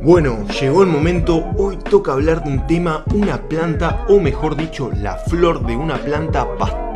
Bueno, llegó el momento, hoy toca hablar de un tema, una planta, o mejor dicho, la flor de una planta bastante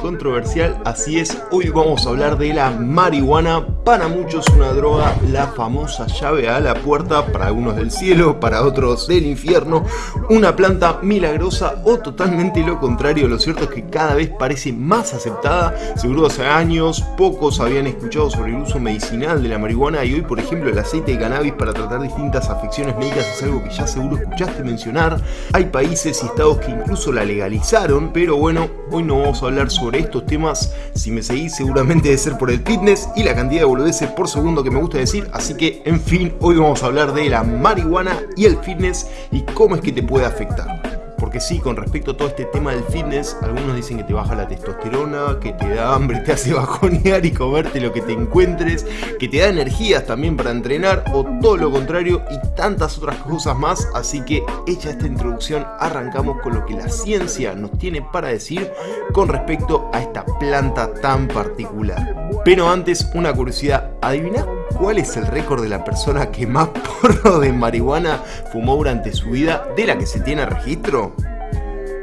controversial, así es, hoy vamos a hablar de la marihuana, para muchos una droga, la famosa llave a la puerta, para algunos del cielo, para otros del infierno, una planta milagrosa o totalmente lo contrario, lo cierto es que cada vez parece más aceptada, seguro hace años pocos habían escuchado sobre el uso medicinal de la marihuana y hoy por ejemplo el aceite de cannabis para tratar distintas afecciones médicas es algo que ya seguro escuchaste mencionar. Hay países y estados que incluso la legalizaron, pero bueno, hoy no vamos a hablar sobre estos temas. Si me seguís seguramente debe ser por el fitness y la cantidad de boludeces por segundo que me gusta decir. Así que, en fin, hoy vamos a hablar de la marihuana y el fitness y cómo es que te puede afectar. Porque sí, con respecto a todo este tema del fitness, algunos dicen que te baja la testosterona, que te da hambre, te hace bajonear y comerte lo que te encuentres, que te da energías también para entrenar o todo lo contrario y tantas otras cosas más. Así que hecha esta introducción, arrancamos con lo que la ciencia nos tiene para decir con respecto a esta planta tan particular. Pero antes, una curiosidad, ¿adivinás cuál es el récord de la persona que más porro de marihuana fumó durante su vida de la que se tiene registro?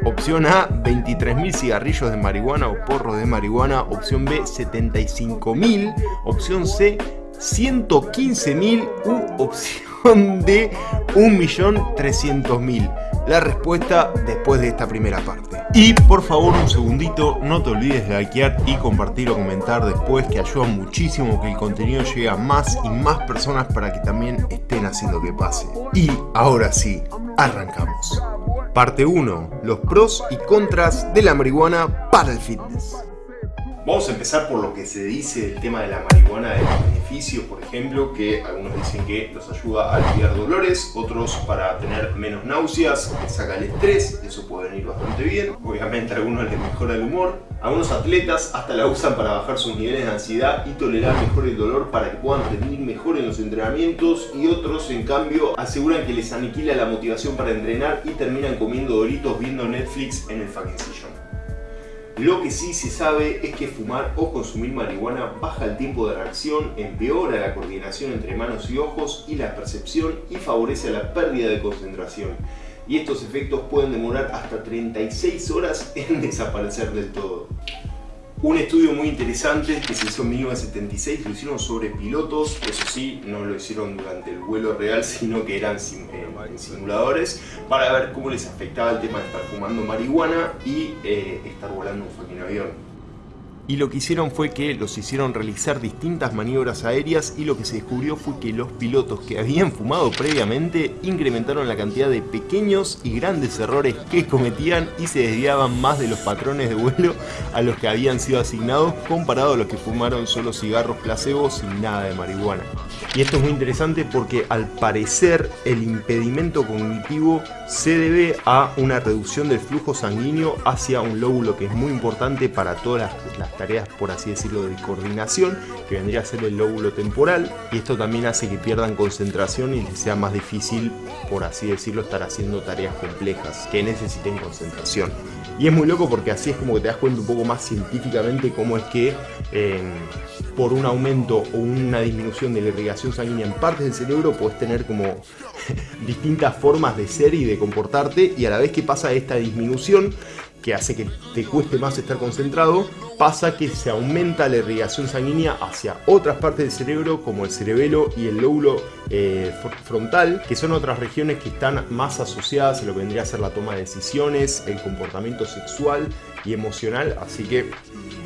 Opción A, 23.000 cigarrillos de marihuana o porro de marihuana. Opción B, 75.000. Opción C, 115.000. U opción D, 1.300.000 la respuesta después de esta primera parte. Y por favor un segundito, no te olvides de likear y compartir o comentar después que ayuda muchísimo que el contenido llegue a más y más personas para que también estén haciendo que pase. Y ahora sí, arrancamos. Parte 1. Los pros y contras de la marihuana para el fitness. Vamos a empezar por lo que se dice del tema de la marihuana, de los por ejemplo, que algunos dicen que los ayuda a aliviar dolores, otros para tener menos náuseas, saca el estrés, eso puede venir bastante bien. Obviamente a algunos les mejora el humor. Algunos atletas hasta la usan para bajar sus niveles de ansiedad y tolerar mejor el dolor para que puedan rendir mejor en los entrenamientos y otros en cambio aseguran que les aniquila la motivación para entrenar y terminan comiendo doritos viendo Netflix en el fucking. Lo que sí se sabe es que fumar o consumir marihuana baja el tiempo de reacción, empeora la coordinación entre manos y ojos y la percepción y favorece la pérdida de concentración. Y estos efectos pueden demorar hasta 36 horas en desaparecer del todo. Un estudio muy interesante que se hizo en 1976 lo hicieron sobre pilotos, eso sí, no lo hicieron durante el vuelo real, sino que eran eh, en simuladores, para ver cómo les afectaba el tema de estar fumando marihuana y eh, estar volando un fucking avión y lo que hicieron fue que los hicieron realizar distintas maniobras aéreas y lo que se descubrió fue que los pilotos que habían fumado previamente incrementaron la cantidad de pequeños y grandes errores que cometían y se desviaban más de los patrones de vuelo a los que habían sido asignados comparado a los que fumaron solo cigarros placebo sin nada de marihuana. Y esto es muy interesante porque al parecer el impedimento cognitivo se debe a una reducción del flujo sanguíneo hacia un lóbulo que es muy importante para todas las tareas, por así decirlo, de coordinación, que vendría a ser el lóbulo temporal, y esto también hace que pierdan concentración y les sea más difícil, por así decirlo, estar haciendo tareas complejas que necesiten concentración. Y es muy loco porque así es como que te das cuenta un poco más científicamente cómo es que eh, por un aumento o una disminución de la irrigación sanguínea en partes del cerebro puedes tener como distintas formas de ser y de comportarte y a la vez que pasa esta disminución que hace que te cueste más estar concentrado, pasa que se aumenta la irrigación sanguínea hacia otras partes del cerebro como el cerebelo y el lóbulo eh, frontal, que son otras regiones que están más asociadas a lo que vendría a ser la toma de decisiones, el comportamiento sexual y emocional, así que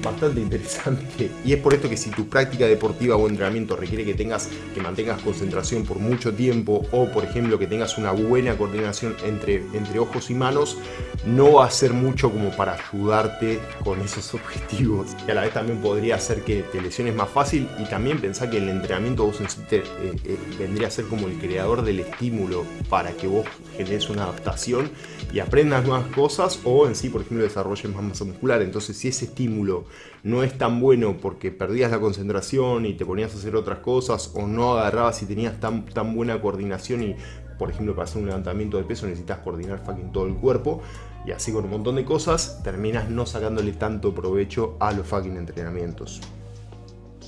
bastante interesante. Y es por esto que si tu práctica deportiva o entrenamiento requiere que tengas que mantengas concentración por mucho tiempo o por ejemplo que tengas una buena coordinación entre, entre ojos y manos, no va a ser mucho como para ayudarte con esos objetivos. Y a la vez también podría hacer que te lesiones más fácil y también pensar que el entrenamiento vos eh, eh, vendría a ser como el creador del estímulo para que vos generes una adaptación y aprendas nuevas cosas o en sí, por ejemplo, desarrolles más masa muscular. Entonces, si ese estímulo no es tan bueno porque perdías la concentración y te ponías a hacer otras cosas o no agarrabas y tenías tan, tan buena coordinación y, por ejemplo, para hacer un levantamiento de peso necesitas coordinar fucking todo el cuerpo y así con un montón de cosas, terminas no sacándole tanto provecho a los fucking entrenamientos.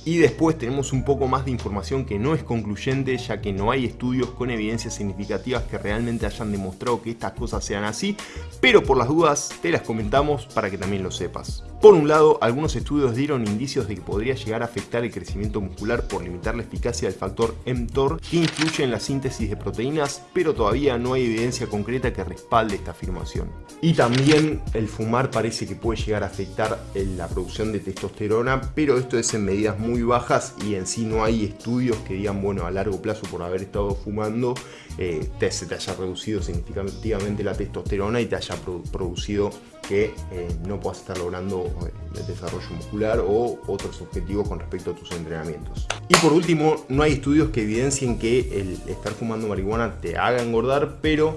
Y después tenemos un poco más de información que no es concluyente ya que no hay estudios con evidencias significativas que realmente hayan demostrado que estas cosas sean así, pero por las dudas te las comentamos para que también lo sepas. Por un lado, algunos estudios dieron indicios de que podría llegar a afectar el crecimiento muscular por limitar la eficacia del factor mTOR que influye en la síntesis de proteínas, pero todavía no hay evidencia concreta que respalde esta afirmación. Y también el fumar parece que puede llegar a afectar la producción de testosterona, pero esto es en medidas muy bajas y en sí no hay estudios que digan, bueno, a largo plazo por haber estado fumando eh, te, se te haya reducido significativamente la testosterona y te haya producido que eh, no puedas estar logrando eh, el desarrollo muscular o otros objetivos con respecto a tus entrenamientos. Y por último, no hay estudios que evidencien que el estar fumando marihuana te haga engordar, pero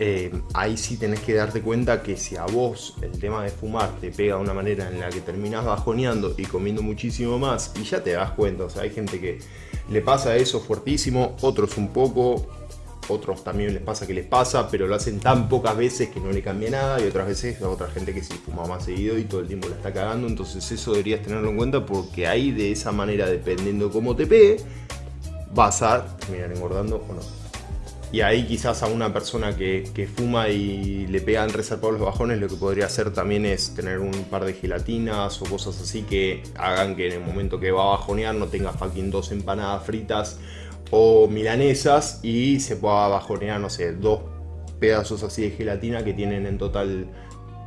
eh, ahí sí tenés que darte cuenta que si a vos el tema de fumar te pega de una manera en la que terminás bajoneando y comiendo muchísimo más y ya te das cuenta, o sea, hay gente que le pasa eso fuertísimo, otros un poco, otros también les pasa que les pasa, pero lo hacen tan pocas veces que no le cambia nada y otras veces a otra gente que sí fuma más seguido y todo el tiempo la está cagando, entonces eso deberías tenerlo en cuenta porque ahí de esa manera, dependiendo cómo te pegue, vas a terminar engordando o no. Y ahí quizás a una persona que, fuma y le pegan resarpados los bajones, lo que podría hacer también es tener un par de gelatinas o cosas así que hagan que en el momento que va a bajonear no tenga fucking dos empanadas fritas o milanesas y se pueda bajonear, no sé, dos pedazos así de gelatina que tienen en total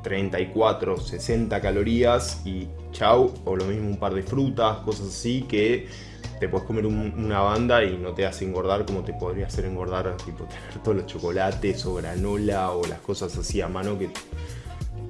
34, 60 calorías y chau, o lo mismo un par de frutas, cosas así que te puedes comer una banda y no te hace engordar como te podría hacer engordar, tipo tener todos los chocolates o granola o las cosas así a mano que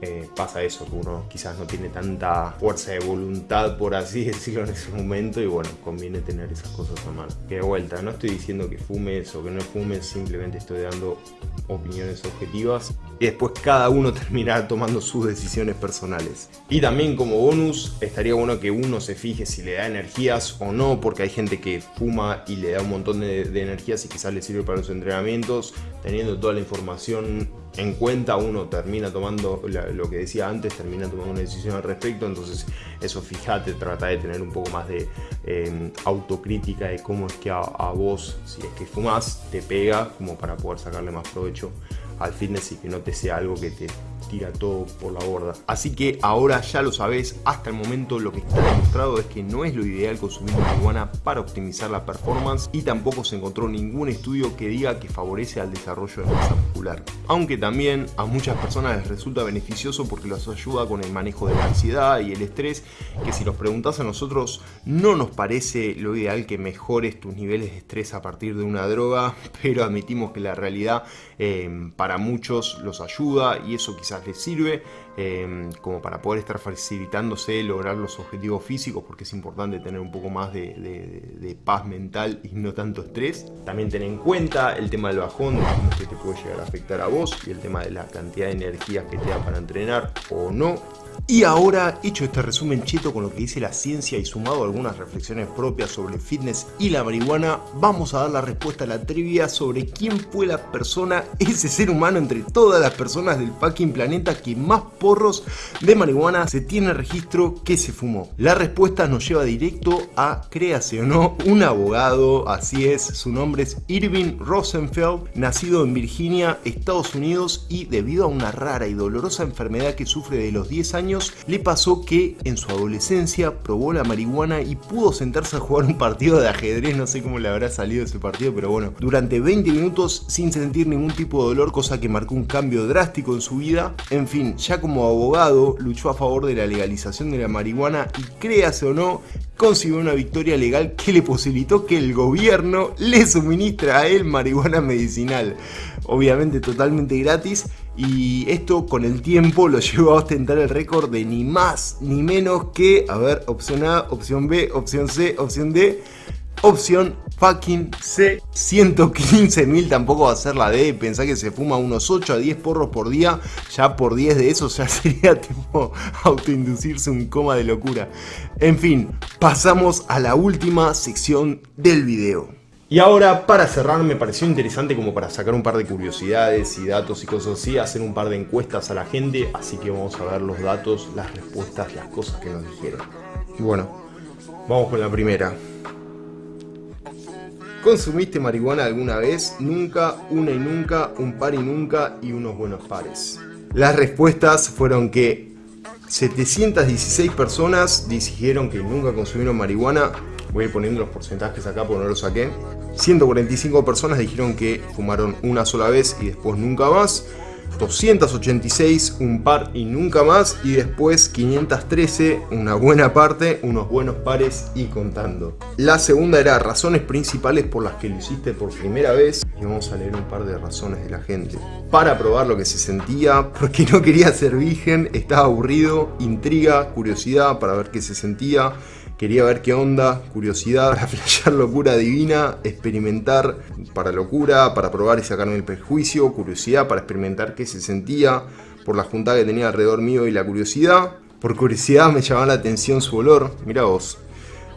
eh, pasa eso, que uno quizás no tiene tanta fuerza de voluntad, por así decirlo, en ese momento y bueno, conviene tener esas cosas a mano. Que de vuelta, no estoy diciendo que fumes o que no fumes, simplemente estoy dando opiniones objetivas y después cada uno terminará tomando sus decisiones personales. Y también como bonus, estaría bueno que uno se fije si le da energías o no, porque hay gente que fuma y le da un montón de, de energías y quizás le sirve para los entrenamientos, teniendo toda la información en cuenta, uno termina tomando lo que decía antes, termina tomando una decisión al respecto, entonces eso fíjate, trata de tener un poco más de em, autocrítica de cómo es que a, a, vos, si es que fumas, te pega, como para poder sacarle más provecho al fitness y que no te sea algo que te tira todo por la borda. Así que ahora ya lo sabes, hasta el momento lo que está demostrado es que no es lo ideal consumir marihuana para optimizar la performance y tampoco se encontró ningún estudio que diga que favorece al desarrollo de masa muscular. Aunque también a muchas personas les resulta beneficioso porque los ayuda con el manejo de la ansiedad y el estrés, que si nos preguntas a nosotros no nos parece lo ideal que mejores tus niveles de estrés a partir de una droga, pero admitimos que la realidad eh, para muchos los ayuda y eso quizás les sirve em, como para poder estar facilitándose lograr los objetivos físicos porque es importante tener un poco más de, paz mental y no tanto estrés. También ten en cuenta el tema del bajón, que te puede llegar a afectar a vos y el tema de la cantidad de energía que te da para entrenar o no. Y ahora, hecho este resumen cheto con lo que dice la ciencia y sumado a algunas reflexiones propias sobre fitness y la marihuana, vamos a dar la respuesta a la trivia sobre quién fue la persona, ese ser humano entre todas las personas del fucking planeta que más porros de marihuana se tiene registro que se fumó. La respuesta nos lleva directo a, no, un abogado, así es, su nombre es Irving Rosenfeld, nacido en Virginia, Estados Unidos y debido a una rara y dolorosa enfermedad que sufre de los 10 años, le pasó que en su adolescencia probó la marihuana y pudo sentarse a jugar un partido de ajedrez, no sé cómo le habrá salido ese partido, pero bueno, durante 20 minutos sin sentir ningún tipo de dolor, cosa que marcó un cambio drástico en su vida. En fin, ya como abogado luchó a favor de la legalización de la marihuana y créase o no, consiguió una victoria legal que le posibilitó que el gobierno le suministre a él marihuana medicinal. Obviamente totalmente gratis y esto con el tiempo lo llevó a ostentar el récord de ni más ni menos que, a ver, opción A, opción B, opción C, opción D, opción fucking C. 115 mil tampoco va a ser la D, pensá que se fuma unos 8 a 10 porros por día, ya por 10 de esos ya sería tipo autoinducirse un coma de locura. En fin, pasamos a la última sección del video. Y ahora, para cerrar, me pareció interesante como para sacar un par de curiosidades y datos y cosas así, hacer un par de encuestas a la gente, así que vamos a ver los datos, las respuestas, las cosas que nos dijeron. Y bueno, Vamos con la primera. ¿Consumiste marihuana alguna vez? Nunca, una y nunca, un par y nunca y unos buenos pares. Las respuestas fueron que 716 personas dijeron que nunca consumieron marihuana. Voy a ir poniendo los porcentajes acá porque no los saqué. 145 personas dijeron que fumaron una sola vez y después nunca más. 286, un par y nunca más, y después 513, una buena parte, unos buenos pares y contando. La segunda era razones principales por las que lo hiciste por primera vez, y vamos a leer un par de razones de la gente. Para probar lo que se sentía, porque no quería ser virgen, estaba aburrido, intriga, curiosidad para ver qué se sentía, Quería ver qué onda, curiosidad, para flashear locura divina, experimentar para locura, para probar y sacarme el prejuicio, curiosidad para experimentar qué se sentía, por la juntada que tenía alrededor mío y la curiosidad. Por curiosidad me llamaba la atención su olor, mira vos.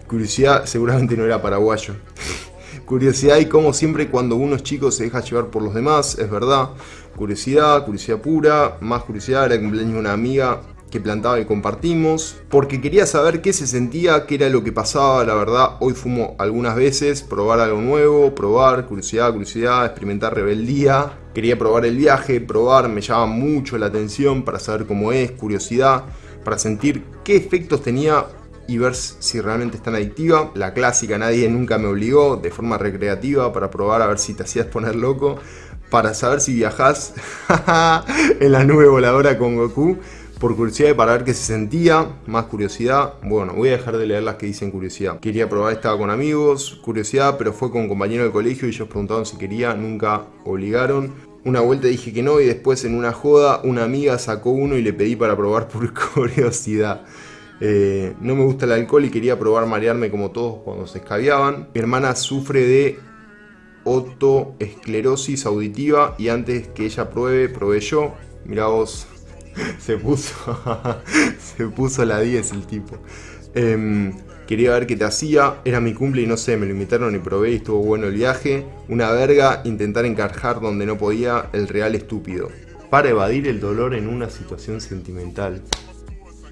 Curiosidad seguramente no era paraguayo. curiosidad y como siempre cuando uno es chico se deja llevar por los demás, es verdad. Curiosidad, curiosidad pura, más curiosidad, era cumpleaños de una amiga, que plantaba y compartimos, porque quería saber qué se sentía, qué era lo que pasaba, la verdad, hoy fumo algunas veces, probar algo nuevo, probar, curiosidad, curiosidad, experimentar rebeldía, quería probar el viaje, probar, me llama mucho la atención para saber cómo es, curiosidad, para sentir qué efectos tenía y ver si realmente es tan adictiva. La clásica, nadie nunca me obligó, de forma recreativa, para probar a ver si te hacías poner loco, para saber si viajás en la nube voladora con Goku, por curiosidad para ver qué se sentía, más curiosidad, bueno, voy a dejar de leer las que dicen curiosidad. Quería probar, estaba con amigos, curiosidad, pero fue con compañeros de colegio y ellos preguntaron si quería, nunca obligaron. Una vuelta dije que no y después en una joda una amiga sacó uno y le pedí para probar por curiosidad. Eh, no me gusta el alcohol y quería probar marearme como todos cuando se escabiaban. Mi hermana sufre de otoesclerosis auditiva y antes que ella pruebe, probé yo. Mirá vos, se puso, se puso la 10 el tipo. Em, quería ver qué te hacía, era mi cumple y no sé, me lo invitaron y probé y estuvo bueno el viaje. Una verga, intentar encajar donde no podía, el real estúpido. Para evadir el dolor en una situación sentimental.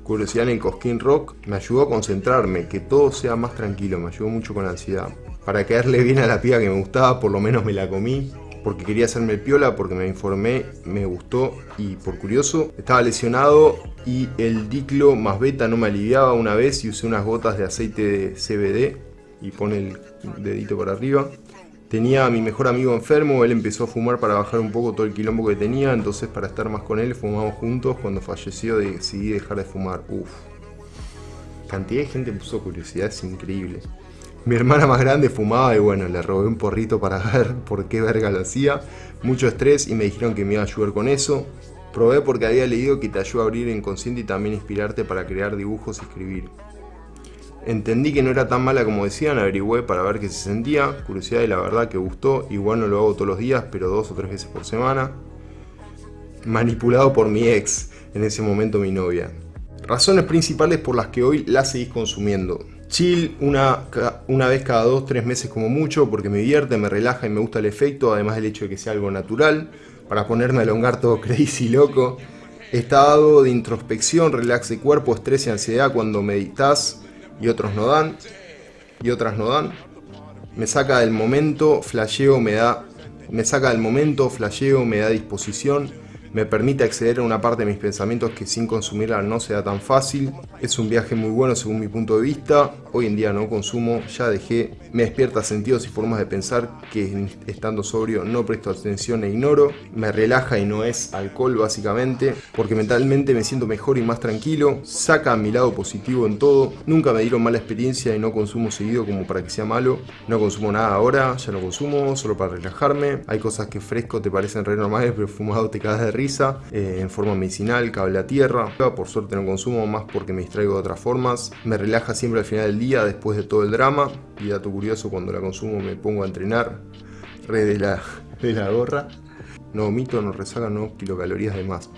Curiosidad en Cosquín Rock me ayudó a concentrarme, que todo sea más tranquilo, me ayudó mucho con la ansiedad. Para caerle bien a la piba que me gustaba, por lo menos me la comí porque quería hacerme el piola, porque me informé, me gustó y por curioso. Estaba lesionado y el diclo más beta no me aliviaba una vez y usé unas gotas de aceite de CBD y pone el dedito para arriba. Tenía a mi mejor amigo enfermo, él empezó a fumar para bajar un poco todo el quilombo que tenía, entonces para estar más con él fumamos juntos. Cuando falleció decidí dejar de fumar. Uf. Cantidad de gente puso curiosidad, es increíble. Mi hermana más grande fumaba y bueno, le robé un porrito para ver por qué verga lo hacía. Mucho estrés y me dijeron que me iba a ayudar con eso. Probé porque había leído que te ayuda a abrir inconsciente y también inspirarte para crear dibujos y escribir. Entendí que no era tan mala como decían, averigüé para ver qué se sentía. Curiosidad y la verdad que gustó. Igual no lo hago todos los días, pero dos o tres veces por semana. Manipulado por mi ex, en ese momento mi novia. Razones principales por las que hoy la seguís consumiendo. Chill una, una vez cada dos, tres meses como mucho, porque me divierte, me relaja y me gusta el efecto, además del hecho de que sea algo natural, para ponerme a elongar todo crazy loco. Estado de introspección, relax de cuerpo, estrés y ansiedad cuando meditas y otros no dan, y otras no dan. Me saca del momento, flasheo, me da, me saca del momento, flasheo, me da disposición, me permite acceder a una parte de mis pensamientos que sin consumirla no sea tan fácil. Es un viaje muy bueno según mi punto de vista. Hoy en día no consumo, ya dejé. Me despierta sentidos y formas de pensar que estando sobrio no presto atención e ignoro. Me relaja y no es alcohol básicamente, porque mentalmente me siento mejor y más tranquilo. Saca mi lado positivo en todo. Nunca me dieron mala experiencia y no consumo seguido como para que sea malo. No consumo nada ahora, ya no consumo, solo para relajarme. Hay cosas que fresco te parecen re normales, pero fumado te cagas de risa eh, en forma medicinal, cable a tierra. Por suerte no consumo más porque me distraigo de otras formas. Me relaja siempre al final del día después de todo el drama. Y dato curioso, cuando la consumo me pongo a entrenar. Re de la, de la gorra. No vomito, no resaca, no kilocalorías de más.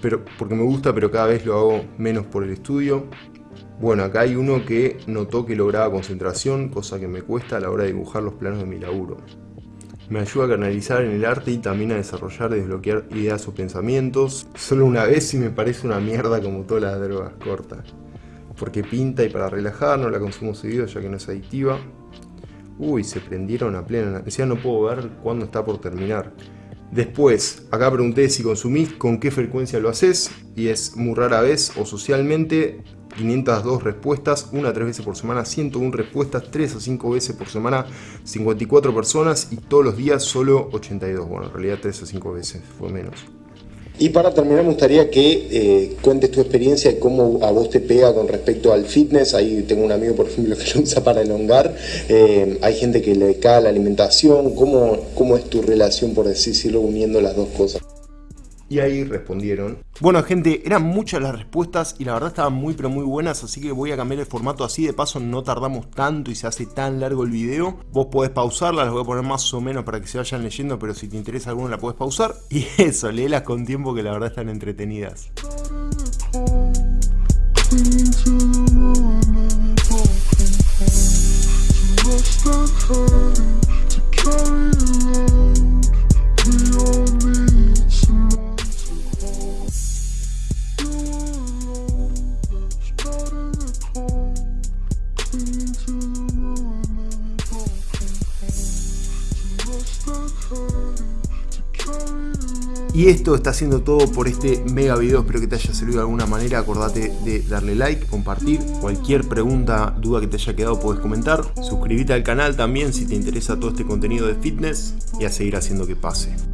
Pero, porque me gusta, pero cada vez lo hago menos por el estudio. Bueno, acá hay uno que notó que lograba concentración, cosa que me cuesta a la hora de dibujar los planos de mi laburo. Me ayuda a canalizar en el arte y también a desarrollar desbloquear ideas o pensamientos. Solo una vez y me parece una mierda como todas las drogas cortas. porque pinta y para relajar, no la consumo seguido ya que no es adictiva. Uy, se prendieron a plena. Decía no puedo ver cuándo está por terminar. Después, acá pregunté si consumís, con qué frecuencia lo haces, y es muy rara vez o socialmente, 502 respuestas, una a 3 veces por semana, 101 respuestas, 3 a 5 veces por semana, 54 personas y todos los días solo 82. Bueno, en realidad 3 a 5 veces, fue menos. Y para terminar me gustaría que eh, cuentes tu experiencia y cómo a vos te pega con respecto al fitness. Ahí tengo un amigo, por ejemplo, que lo usa para elongar. Eh, hay gente que le cae la alimentación. ¿Cómo, ¿Cómo es tu relación, por decirlo, uniendo las dos cosas? Y ahí respondieron. Bueno gente, eran muchas las respuestas y la verdad estaban muy pero muy buenas, así que voy a cambiar el formato así, de paso no tardamos tanto y se hace tan largo el video. Vos podés pausarla, las voy a poner más o menos para que se vayan leyendo, pero si te interesa alguna la podés pausar. Y eso, léelas con tiempo que la verdad están entretenidas. Y esto está haciendo todo por este mega video, espero que te haya servido de alguna manera, acordate de darle like, compartir, cualquier pregunta, duda que te haya quedado puedes comentar, suscríbete al canal también si te interesa todo este contenido de fitness y a seguir haciendo que pase.